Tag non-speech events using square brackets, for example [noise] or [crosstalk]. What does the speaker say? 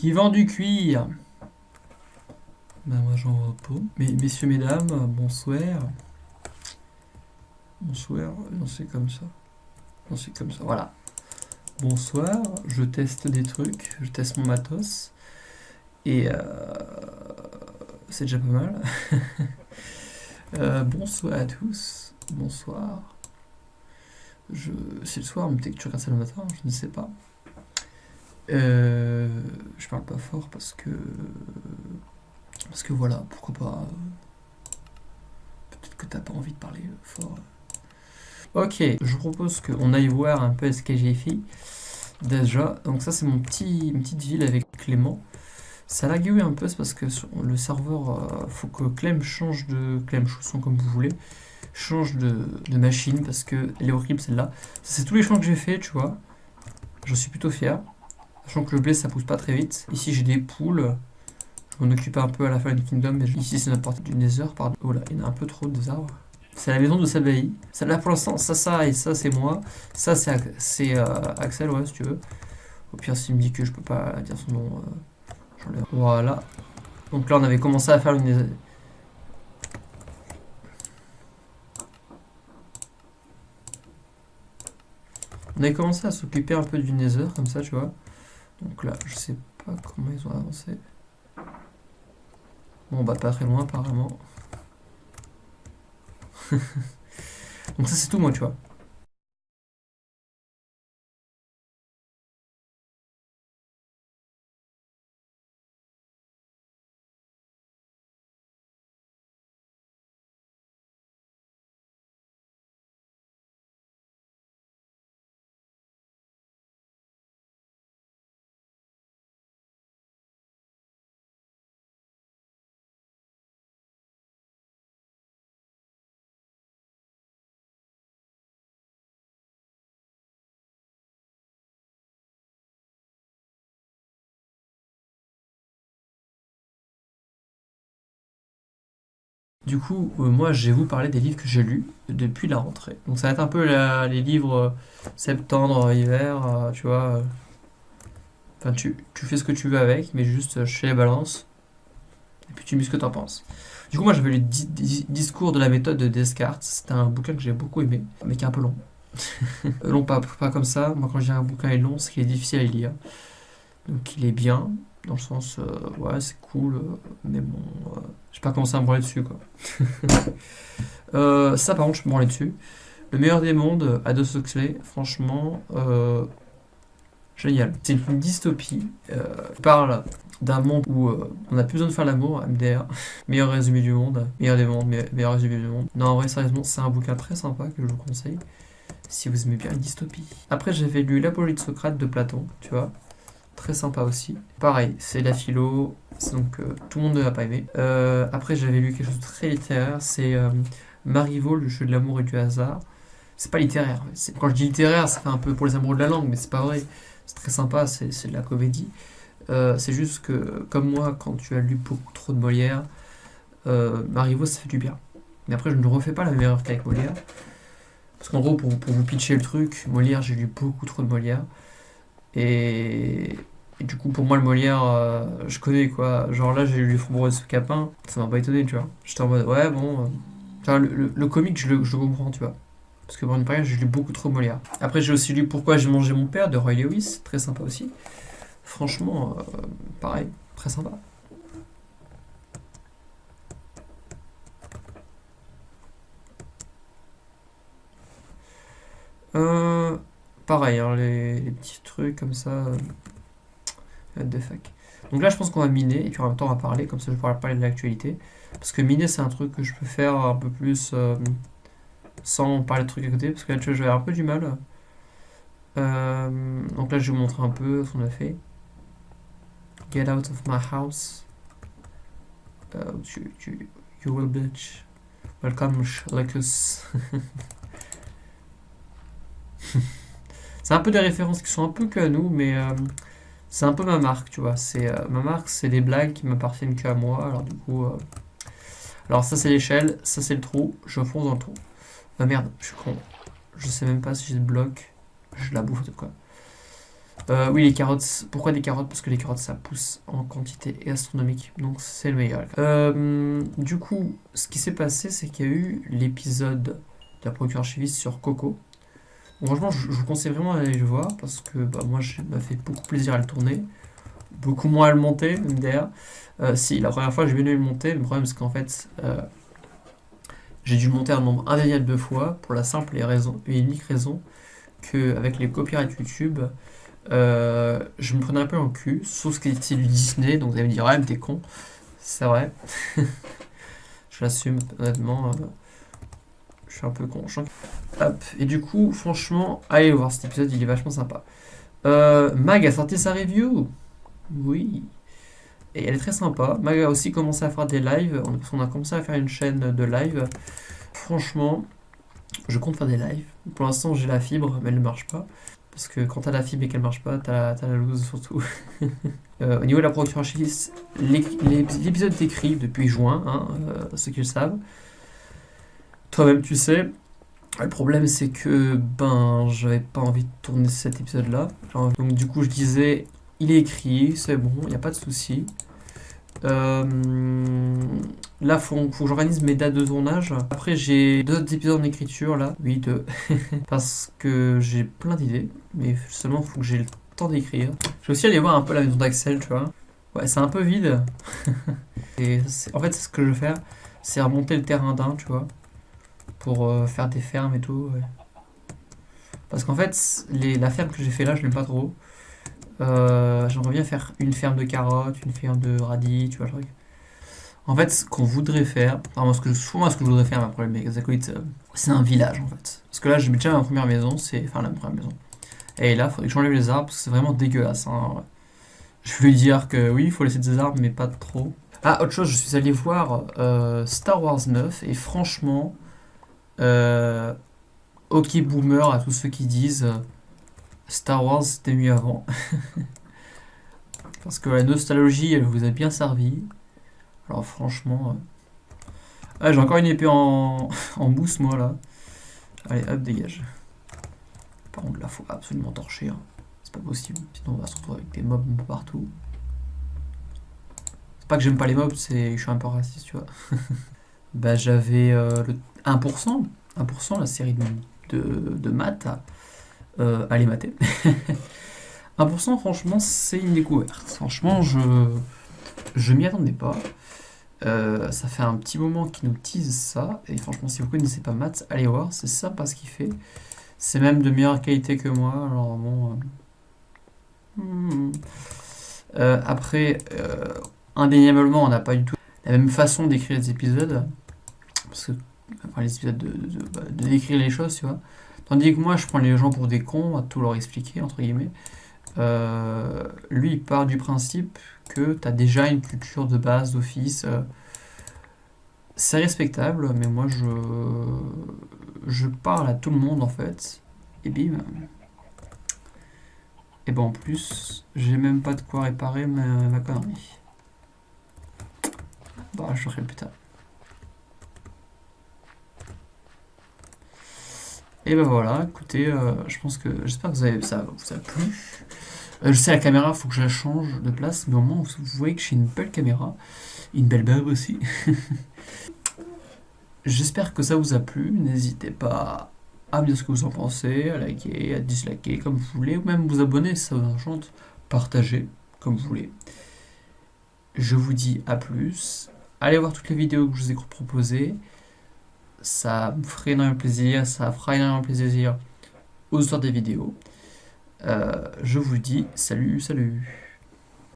Qui vend du cuir Ben moi j'en pas. Mais messieurs, mesdames, bonsoir. Bonsoir, non c'est comme ça. Non c'est comme ça, voilà. Bonsoir, je teste des trucs, je teste mon matos. Et euh, c'est déjà pas mal. [laughs] Euh, bonsoir à tous, bonsoir. Je... C'est le soir, mais peut-être que tu regardes ça le matin, je ne sais pas. Euh, je parle pas fort parce que... Parce que voilà, pourquoi pas... Peut-être que t'as pas envie de parler fort. Ok, je propose qu'on aille voir un peu fait. Déjà, donc ça c'est mon petit, petite ville avec Clément. Ça lag un peu, c'est parce que le serveur, euh, faut que Clem change de... Clem, chausson comme vous voulez, change de, machine, parce que elle est horrible celle-là. C'est tous les champs que j'ai fait, tu vois. J'en suis plutôt fier. Sachant que le blé, ça pousse pas très vite. Ici, j'ai des poules. Je m'en occupe un peu à la fin du Kingdom, mais ici, c'est partie du Nether. Oh là, il y en a un peu trop des arbres. C'est la maison de Sabahi. Celle-là, pour l'instant, ça, ça et ça, c'est moi. Ça, c'est euh, Axel, ouais, si tu veux. Au pire, s'il me dit que je peux pas dire son nom... Euh, voilà. Donc là, on avait commencé à faire une... On avait commencé à s'occuper un peu du Nether, comme ça, tu vois. Donc là, je sais pas comment ils ont avancé. Bon, bah pas très loin, apparemment. [laughs] Donc ça, c'est tout, moi, tu vois. Du coup, euh, moi, je vais vous parler des livres que j'ai lus depuis la rentrée. Donc ça va être un peu les livres euh, septembre, hiver, euh, tu vois. Enfin, tu, fais ce que tu veux avec, mais juste chez les balances. Et puis tu me dis ce que tu en penses. Du coup, moi, j'avais lu Discours de la méthode de Descartes. C'était un bouquin que j'ai beaucoup aimé, mais qui est un peu long. [laughs] long, pas, pas comme ça. Moi, quand j'ai un bouquin est long, c'est qu'il est difficile à lire. Donc, il est bien dans le sens euh, ouais c'est cool euh, mais bon euh, j'ai pas commencé à me branler dessus quoi. [laughs] Ça par contre je me branler dessus. Le meilleur des mondes Ados Huxley franchement génial. C'est une dystopie qui parle d'un monde où on n'a plus besoin de faire l'amour MDR [laughs] meilleur résumé du monde meilleur des mondes meilleur résumé du monde. Non en vrai sérieusement c'est un bouquin très sympa que je vous conseille si vous aimez bien la dystopie après j'avais lu l'apologie de Socrate de Platon tu vois très sympa aussi. Pareil, c'est la philo, donc euh, tout le monde ne va pas aimer. Euh, après, j'avais lu quelque chose de très littéraire, c'est euh, Marivaux, le jeu de l'amour et du hasard. C'est pas littéraire. Quand je dis littéraire, fait un peu pour les amoureux de la langue, mais c'est pas vrai. C'est très sympa, c'est de la comédie. c'est juste que, comme moi, quand tu as lu beaucoup trop de Molière, Marivaux, ça fait du bien. Mais après, je ne refais pas la même erreur qu'avec Molière. Parce qu'en gros, pour, pour, vous pitcher le truc, Molière, j'ai lu beaucoup trop de Molière. Et, du coup, pour moi, le Molière, euh, je connais quoi. Genre là, j'ai lu Les Framboises Capin, ça m'a pas étonné, tu vois. J'étais en mode, ouais, bon. Euh, le, comique, je le, je comprends, tu vois. Parce que pour une période, j'ai lu beaucoup trop Molière. Après, j'ai aussi lu Pourquoi j'ai mangé mon père de Roy Lewis, très sympa aussi. Franchement, euh, pareil, très sympa. Pareil, hein, les, petits trucs comme ça. Euh, de fac. Donc là, je pense qu'on va miner, et puis en même temps, on va parler, comme ça je pourrai parler de l'actualité. Parce que miner, c'est un truc que je peux faire un peu plus euh, sans parler de trucs à côté, parce que là, tu vois, j'avais un peu du mal. Euh, donc là, je vais vous montrer un peu ce qu'on a fait. Get out of my house. you, will bitch. Welcome, Lucas. [laughs] C'est un peu des références qui sont un peu que nous, mais euh, c'est un peu ma marque, tu vois. C'est euh, Ma marque, c'est des blagues qui m'appartiennent qu'à moi. Alors du coup... Euh, alors ça c'est l'échelle, ça c'est le trou, je fonce dans le trou. Ah merde, je suis con. Je sais même pas si j'ai le bloc. Je la bouffe de quoi. Oui, les carottes. Pourquoi des carottes? Parce que les carottes, ça pousse en quantité astronomique. Donc, c'est le meilleur. Euh, du coup, ce qui s'est passé, c'est qu'il y a eu l'épisode de la procure archiviste sur Coco. Franchement, je, vous conseille vraiment d'aller le voir parce que bah, moi, ça m'a fait beaucoup plaisir à le tourner. Beaucoup moins à le monter, d'ailleurs. Euh, si, la première fois, j'ai bien aimé le monter. Le problème, c'est qu'en fait, j'ai dû le monter un nombre indéniable de fois pour la simple et, raison, et unique raison qu'avec les copyrights YouTube, euh, je me prenais un peu en cul, sauf ce qui était du Disney, donc vous allez me dire, ouais, mais t'es con. C'est vrai. [laughs] je l'assume, honnêtement. Euh, je suis un peu con. Et du coup, franchement, allez voir cet épisode, il est vachement sympa. Euh, Mag a sorti sa review. Oui. Et elle est très sympa. Mag a aussi commencé à faire des lives. Qu'on a commencé à faire une chaîne de live. Franchement, je compte faire des lives. Pour l'instant, j'ai la fibre, mais elle ne marche pas. Parce que quand t'as la fibre et qu'elle marche pas, t'as la, la loose surtout. [laughs] Euh, au niveau de la production archiviste, l'épisode est écrit depuis juin, hein, euh, ceux qui le savent. Toi-même, tu sais. Le problème, c'est que ben, j'avais pas envie de tourner cet épisode-là. Donc, du coup, je disais, il est écrit, c'est bon, il n'y a pas de souci. Euh, là, faut, faut que j'organise mes dates de tournage. Après, j'ai deux autres épisodes en écriture, là. Oui, deux. [laughs] Parce que j'ai plein d'idées. Mais seulement, faut que j'ai le temps d'écrire. Je vais aussi aller voir un peu la maison d'Axel, tu vois. Ouais, c'est un peu vide. [laughs] Et en fait, ce que je vais faire, c'est remonter le terrain d'un, tu vois. Pour euh, faire des fermes et tout. Parce qu'en fait, la ferme que j'ai fait là, je l'aime pas trop. Euh, j'aimerais bien faire une ferme de carottes, une ferme de radis, tu vois le truc. En fait, ce qu'on voudrait faire, enfin, moi, ce que, moi, ce que je voudrais faire, ma problème avec les acolytes, c'est un village en fait. Parce que là, j'ai déjà ma première maison, c'est. Enfin, la première maison. Et là, il faudrait que j'enlève les arbres parce que c'est vraiment dégueulasse. Hein. Je vais dire que oui, il faut laisser des arbres, mais pas trop. Ah, autre chose, je suis allé voir euh, Star Wars 9 et franchement, ok boomer à tous ceux qui disent Star Wars, c'était mieux avant. [laughs] Parce que la nostalgie, elle vous a bien servi. Alors franchement... Euh, j'ai encore une épée en, [laughs] en mousse, moi, là. Allez, hop, dégage. Par contre, là, faut absolument torcher. Hein. C'est pas possible. Sinon, on va se retrouver avec des mobs partout. C'est pas que j'aime pas les mobs, c'est je suis un peu raciste, tu vois. [laughs] bah, j'avais euh, le 1%. 1%, la série de, de, maths euh, allez mater. [laughs] 1% franchement c'est une découverte. Franchement je je m'y attendais pas. Euh, ça fait un petit moment qu'il nous tease ça. Et franchement si vous connaissez pas Matt, allez voir, c'est sympa ce qu'il fait. C'est même de meilleure qualité que moi. Alors bon... Hmm. après, indéniablement on n'a pas du tout la même façon d'écrire les épisodes. Parce que enfin, les épisodes de, de décrire les choses, tu vois. Tandis que moi, je prends les gens pour des cons, à tout leur expliquer, entre guillemets. Euh, lui, il part du principe que tu as déjà une culture de base d'office. Euh, c'est respectable, mais moi, je, je parle à tout le monde, en fait. Et bim. Et ben en plus, j'ai même pas de quoi réparer ma, ma connerie. Je ferai plus tard. Et ben voilà, écoutez, euh, je pense que j'espère que vous avez, ça vous a plu. Euh, je sais la caméra, faut que je la change de place, mais au moins vous voyez que j'ai une belle caméra, une belle bab aussi. [laughs] j'espère que ça vous a plu, n'hésitez pas à me dire ce que vous en pensez, à liker, à disliker comme vous voulez, ou même vous abonner si ça vous enchante, partager comme vous voulez. Je vous dis à plus, allez voir toutes les vidéos que je vous ai proposées ça me ferait énormément plaisir, ça fera énormément plaisir aux auteurs des vidéos. Euh, je vous dis salut, salut